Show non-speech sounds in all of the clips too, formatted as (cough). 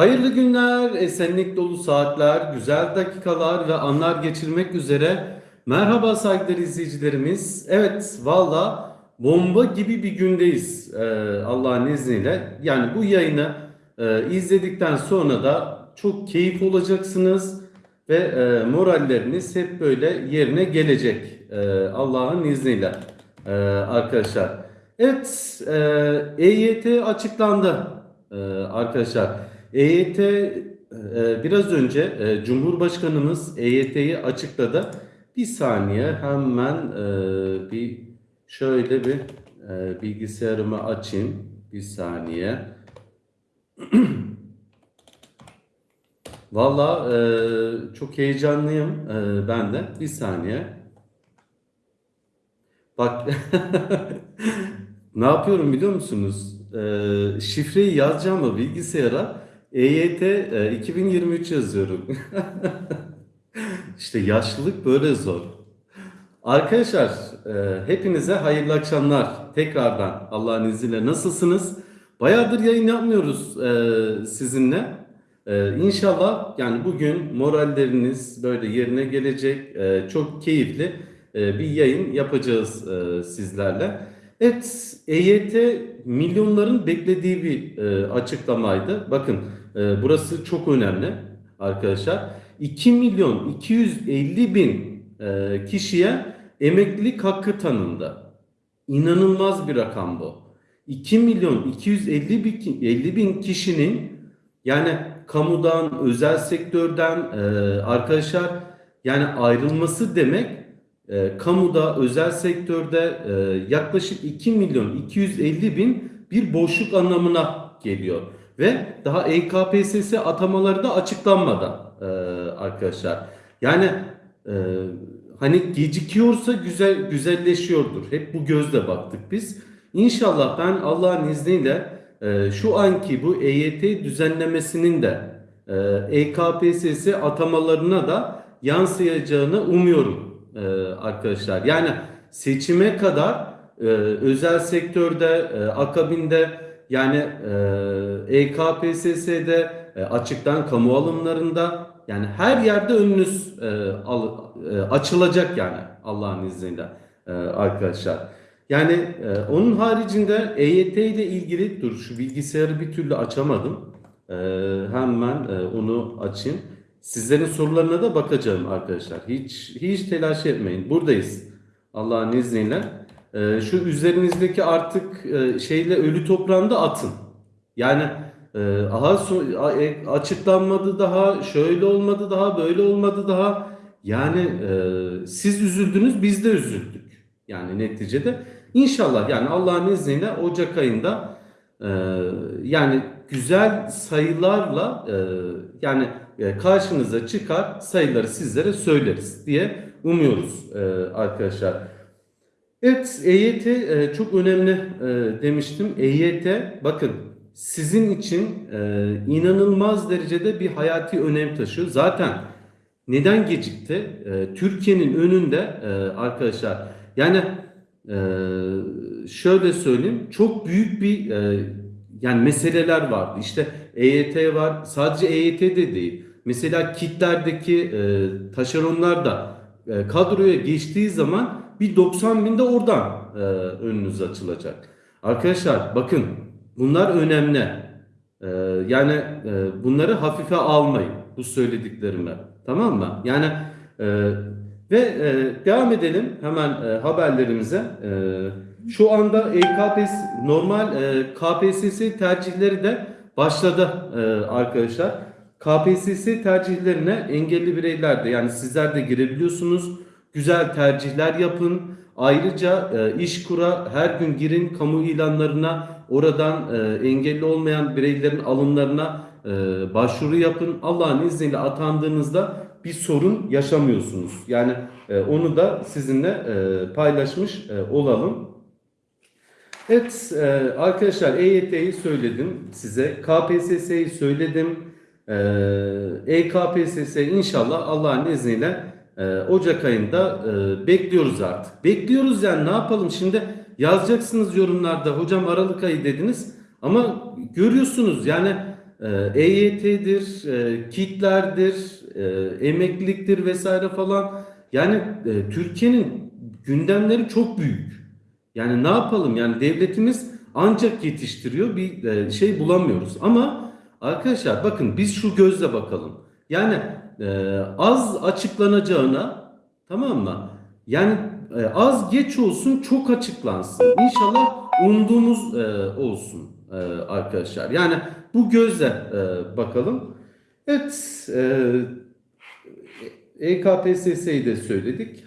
Hayırlı günler, esenlik dolu saatler, güzel dakikalar ve anlar geçirmek üzere. Merhaba saygıdeğer izleyicilerimiz. Evet, valla bomba gibi bir gündeyiz ee, Allah'ın izniyle. Yani bu yayını e, izledikten sonra da çok keyif olacaksınız ve e, moralleriniz hep böyle yerine gelecek e, Allah'ın izniyle e, arkadaşlar. Evet, e, EYT açıklandı e, arkadaşlar. EYT e, biraz önce e, Cumhurbaşkanımız EYT'yi açıkladı. Bir saniye hemen e, bir şöyle bir e, bilgisayarımı açayım. Bir saniye. (clears throat) Valla e, çok heyecanlıyım e, ben de. Bir saniye. Bak (laughs) ne yapıyorum biliyor musunuz? E, şifreyi yazacağım mı bilgisayara EYT e, 2023 yazıyorum. (laughs) İşte yaşlılık böyle zor. Arkadaşlar e, hepinize hayırlı akşamlar. Tekrardan Allah'ın izniyle nasılsınız? Bayağıdır yayın yapmıyoruz e, sizinle. E, İnşallah yani bugün moralleriniz böyle yerine gelecek. E, çok keyifli e, bir yayın yapacağız e, sizlerle. Evet, EYT milyonların beklediği bir e, açıklamaydı. Bakın e, burası çok önemli arkadaşlar. 2 milyon 250 bin e, kişiye emeklilik hakkı tanındı. İnanılmaz bir rakam bu. 2 milyon 250 bin, 50 bin kişinin yani kamudan, özel sektörden e, arkadaşlar yani ayrılması demek e, kamuda, özel sektörde e, yaklaşık 2 milyon 250 bin bir boşluk anlamına geliyor. Ve daha EKPSS atamaları da açıklanmadan e, arkadaşlar. Yani e, hani gecikiyorsa güzel güzelleşiyordur. Hep bu gözle baktık biz. İnşallah ben Allah'ın izniyle e, şu anki bu EYT düzenlemesinin de e, EKPSS atamalarına da yansıyacağını umuyorum e, arkadaşlar. Yani seçime kadar e, özel sektörde, e, akabinde yani e, EKPSS'de e, açıktan kamu alımlarında yani her yerde önünüz e, al- e, açılacak yani Allah'ın izniyle e, arkadaşlar. Yani e, onun haricinde EYT ile ilgili dur şu bilgisayarı bir türlü açamadım. E, hemen e, onu açayım. Sizlerin sorularına da bakacağım arkadaşlar. Hiç hiç telaş etmeyin. Buradayız. Allah'ın izniyle. E, şu üzerinizdeki artık e, şeyle ölü toprağında atın. Yani e, aha so- e, açıklanmadı daha, şöyle olmadı daha, böyle olmadı daha. Yani e, siz üzüldünüz, biz de üzüldük. Yani neticede inşallah yani Allah'ın izniyle Ocak ayında yani güzel sayılarla yani karşınıza çıkar sayıları sizlere söyleriz diye umuyoruz arkadaşlar. Evet, EYT e, çok önemli e, demiştim. EYT bakın sizin için e, inanılmaz derecede bir hayati önem taşıyor. Zaten neden gecikti? E, Türkiye'nin önünde e, arkadaşlar yani e, şöyle söyleyeyim çok büyük bir e, yani meseleler vardı. İşte EYT var. Sadece EYT de değil. Mesela kitlerdeki e, taşeronlar da e, kadroya geçtiği zaman bir 90 binde oradan e, önünüz açılacak. Arkadaşlar bakın bunlar önemli. E, yani e, bunları hafife almayın bu söylediklerime. Tamam mı? Yani e, ve e, devam edelim hemen e, haberlerimize. E, şu anda EKPS normal e, KPSS tercihleri de başladı e, arkadaşlar. KPSS tercihlerine engelli bireyler de yani sizler de girebiliyorsunuz. Güzel tercihler yapın. Ayrıca e, İşkur'a her gün girin kamu ilanlarına oradan e, engelli olmayan bireylerin alımlarına e, başvuru yapın. Allah'ın izniyle atandığınızda bir sorun yaşamıyorsunuz. Yani e, onu da sizinle e, paylaşmış e, olalım. Evet e, arkadaşlar EYT'yi söyledim size. KPSS'yi söyledim. E, EKPSS inşallah Allah'ın izniyle e, Ocak ayında e, bekliyoruz artık. Bekliyoruz yani ne yapalım şimdi yazacaksınız yorumlarda hocam Aralık ayı dediniz ama görüyorsunuz yani e, EYT'dir, e, kitlerdir, e, emekliliktir vesaire falan. Yani e, Türkiye'nin gündemleri çok büyük. Yani ne yapalım? Yani devletimiz ancak yetiştiriyor bir e, şey bulamıyoruz. Ama arkadaşlar bakın biz şu gözle bakalım. Yani e, az açıklanacağına tamam mı? Yani e, az geç olsun çok açıklansın. İnşallah umduğumuz e, olsun e, arkadaşlar. Yani bu gözle e, bakalım. Evet, e, EKPSS'yi de söyledik.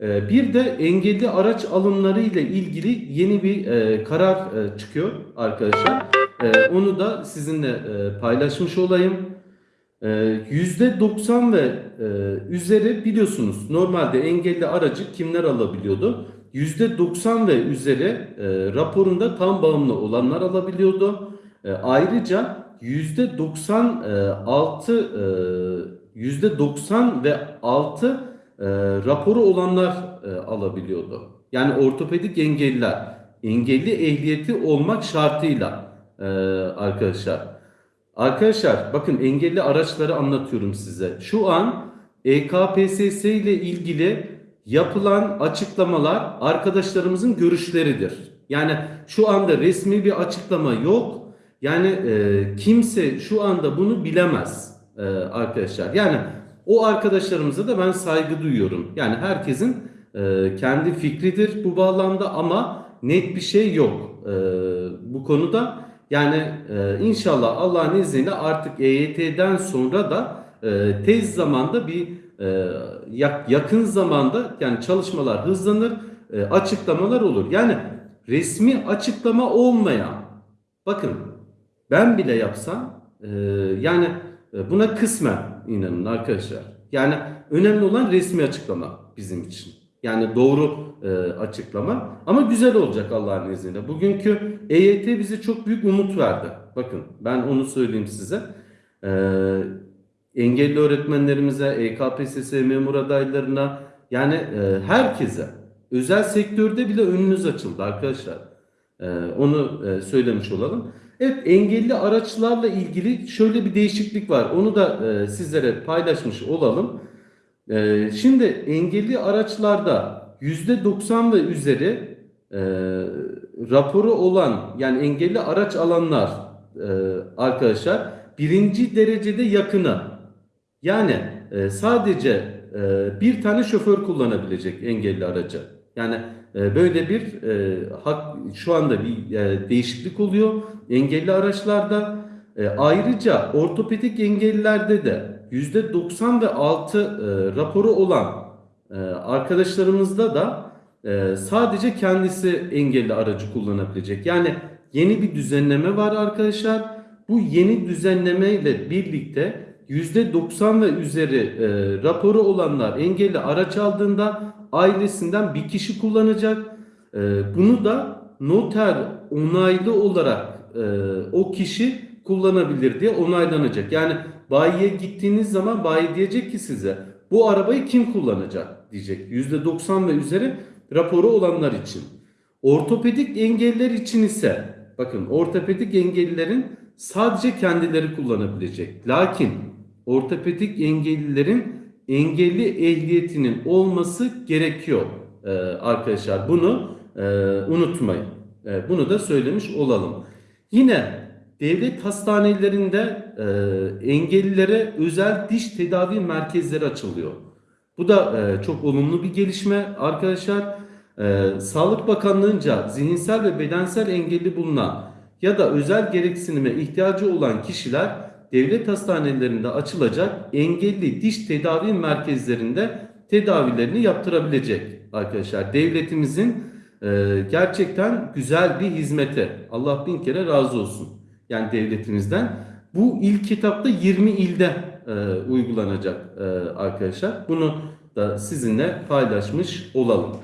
E, bir de engelli araç alımları ile ilgili yeni bir e, karar e, çıkıyor arkadaşlar. E, onu da sizinle paylaşmış olayım. E, %90 ve e, üzeri biliyorsunuz normalde engelli aracı kimler alabiliyordu? %90 ve üzeri e, raporunda tam bağımlı olanlar alabiliyordu. E, ayrıca %96 e, %90 ve altı e, raporu olanlar alabiliyordu. Yani ortopedik engelliler engelli ehliyeti olmak şartıyla arkadaşlar. Arkadaşlar bakın engelli araçları anlatıyorum size. Şu an EKPSS ile ilgili yapılan açıklamalar arkadaşlarımızın görüşleridir. Yani şu anda resmi bir açıklama yok. Yani e, kimse şu anda bunu bilemez e, arkadaşlar. Yani o arkadaşlarımıza da ben saygı duyuyorum. Yani herkesin e, kendi fikridir bu bağlamda ama net bir şey yok e, bu konuda. Yani e, inşallah Allah'ın izniyle artık EYT'den sonra da e, tez zamanda bir e, yak- yakın zamanda yani çalışmalar hızlanır, e, açıklamalar olur. Yani resmi açıklama olmayan, bakın ben bile yapsam e, yani e, buna kısmen inanın arkadaşlar. Yani önemli olan resmi açıklama bizim için. Yani doğru e, açıklama ama güzel olacak Allah'ın izniyle. Bugünkü EYT bize çok büyük umut verdi. Bakın ben onu söyleyeyim size. E, engelli öğretmenlerimize, EKPSS memur adaylarına yani e, herkese özel sektörde bile önünüz açıldı arkadaşlar. E, onu e, söylemiş olalım. Evet engelli araçlarla ilgili şöyle bir değişiklik var. Onu da e, sizlere paylaşmış olalım. E, şimdi engelli araçlarda %90 ve üzeri e, raporu olan yani engelli araç alanlar e, arkadaşlar birinci derecede yakını yani e, sadece e, bir tane şoför kullanabilecek engelli aracı. Yani e, böyle bir e, hak şu anda bir e, değişiklik oluyor engelli araçlarda. E, ayrıca ortopedik engellilerde de %90 ve altı e, raporu olan e, arkadaşlarımızda da e, sadece kendisi engelli aracı kullanabilecek. Yani yeni bir düzenleme var arkadaşlar. Bu yeni düzenleme ile birlikte %90 ve üzeri e, raporu olanlar engelli araç aldığında ailesinden bir kişi kullanacak. E, bunu da noter onaylı olarak e, o kişi kullanabilir diye onaylanacak. Yani bayiye gittiğiniz zaman bayi diyecek ki size bu arabayı kim kullanacak diyecek. %90 ve üzeri raporu olanlar için. Ortopedik engeller için ise bakın ortopedik engellilerin sadece kendileri kullanabilecek. Lakin ortopedik engellilerin engelli ehliyetinin olması gerekiyor Ee, arkadaşlar. Bunu e, unutmayın. E, bunu da söylemiş olalım. Yine devlet hastanelerinde e, engellilere özel diş tedavi merkezleri açılıyor. Bu da e, çok olumlu bir gelişme arkadaşlar. E, Sağlık Bakanlığı'nca zihinsel ve bedensel engelli bulunan ya da özel gereksinime ihtiyacı olan kişiler devlet hastanelerinde açılacak engelli diş tedavi merkezlerinde tedavilerini yaptırabilecek arkadaşlar. Devletimizin e, gerçekten güzel bir hizmeti. Allah bin kere razı olsun. Yani devletimizden. Bu ilk kitapta 20 ilde e, uygulanacak e, arkadaşlar. Bunu da sizinle paylaşmış olalım.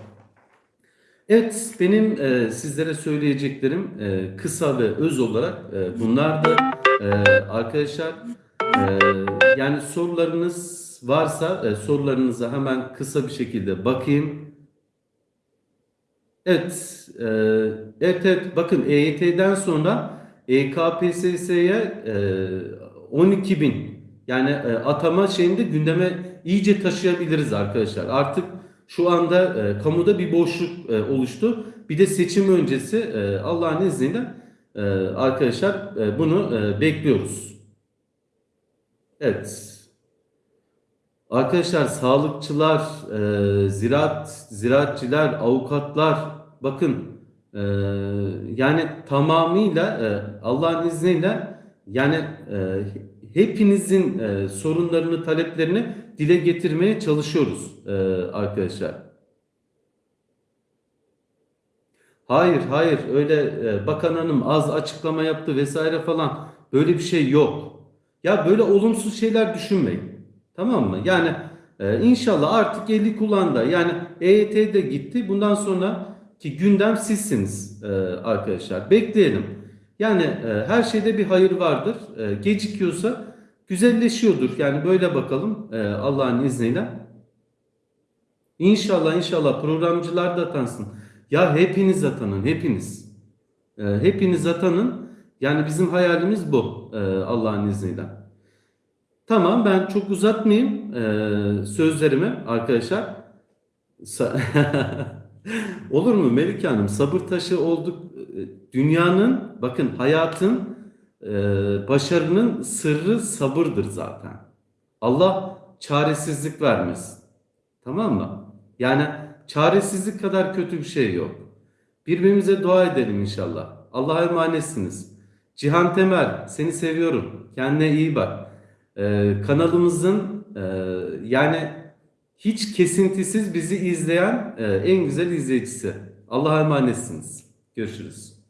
Evet benim e, sizlere söyleyeceklerim e, kısa ve öz olarak e, bunlardı. E, arkadaşlar e, yani sorularınız varsa e, sorularınıza hemen kısa bir şekilde bakayım. Evet, e, evet, evet bakın EYT'den sonra E EKPSS'ye e, 12 bin yani e, atama şeyinde gündeme iyice taşıyabiliriz arkadaşlar. Artık şu anda e, kamuda bir boşluk oluştu. Bir de seçim öncesi Allah'ın izniyle arkadaşlar bunu bekliyoruz. Evet. Arkadaşlar sağlıkçılar, ziraat, ziraatçiler, avukatlar bakın e, yani tamamıyla e, Allah'ın izniyle yani e, hepinizin e, sorunlarını, taleplerini dile getirmeye çalışıyoruz e, arkadaşlar. Hayır, hayır öyle e, bakan hanım az açıklama yaptı vesaire falan böyle bir şey yok. Ya böyle olumsuz şeyler düşünmeyin. Tamam mı? Yani e, inşallah artık eli kulağında. Yani EYT de gitti. Bundan sonra ki gündem sizsiniz e, arkadaşlar. Bekleyelim. Yani e, her şeyde bir hayır vardır. E, gecikiyorsa güzelleşiyordur. Yani böyle bakalım e, Allah'ın izniyle. İnşallah inşallah programcılar da atansın. Ya hepiniz atanın hepiniz. E, hepiniz atanın. Yani bizim hayalimiz bu e, Allah'ın izniyle. Tamam ben çok uzatmayayım e, sözlerimi arkadaşlar. (laughs) Olur mu Melike Hanım? Sabır taşı olduk. E, Dünyanın, bakın hayatın, e, başarının sırrı sabırdır zaten. Allah çaresizlik vermesin. Tamam mı? Yani çaresizlik kadar kötü bir şey yok. Birbirimize dua edelim inşallah. Allah'a emanetsiniz. Cihan Temel, seni seviyorum. Kendine iyi bak. Ee, kanalımızın e, yani hiç kesintisiz bizi izleyen e, en güzel izleyicisi. Allah'a emanetsiniz. Görüşürüz.